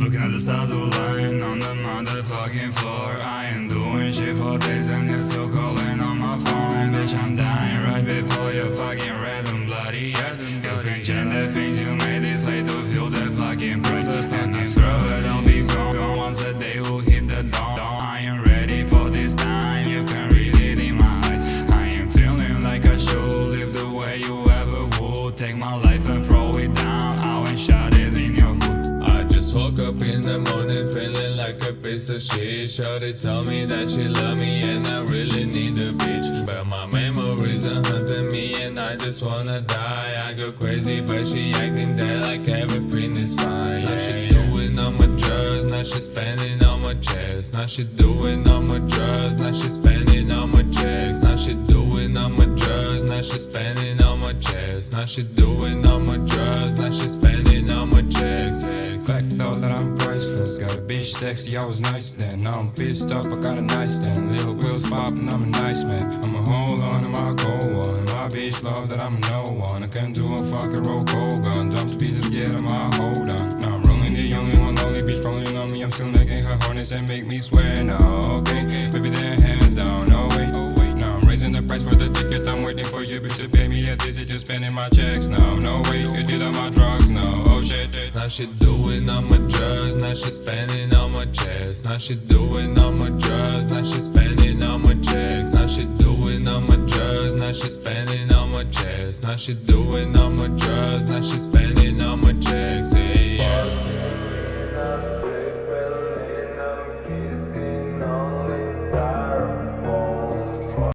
Looking at the stars align on the motherfucking floor. I ain't doing shit for days and you're still calling on my phone. Bitch, I'm dying right before your fucking random bloody ass You can change the things you made this late to feel that fucking praise And I scrub it, I'll be gone Once a day will hit the dawn. I am ready for this time, you can read it in my eyes. I am feeling like I should live the way you ever would. Take my life in the morning feeling like a piece of shit. Shorty told me that she love me and I really need a bitch. But my memories are haunting me and I just wanna die. I go crazy but she acting that like everything is fine. Now she doing all my drugs, now she spending all my checks. Now she doing all my drugs, now she spending all my checks. Now she doing all my drugs, now she spending all my checks. Now she doing all my drugs, now she spending priceless. Got a bitch sexy, I was nice then. Now I'm pissed off, I got a nightstand Little wheels poppin', I'm a nice man. I'ma hold on my cold one. My bitch love that I'm no one. I can do a fucking roll cold gun. Jump to pieces to get on my hold on. Now I'm rolling the only one, only bitch rolling on me. I'm still making her harness and make me swear now Okay, baby then hands down, no way. Oh I'm raising the price for the ticket. I'm waiting for you bitch to pay me at this Just spending my checks now, no way. You did all my drugs now, oh Now she doing all my drugs, now she spending all my checks. Now she doing all my drugs, now she spending all my checks. Now she doing all my drugs, now she spending all my checks. Now she doing all my drugs, now she spending all my checks.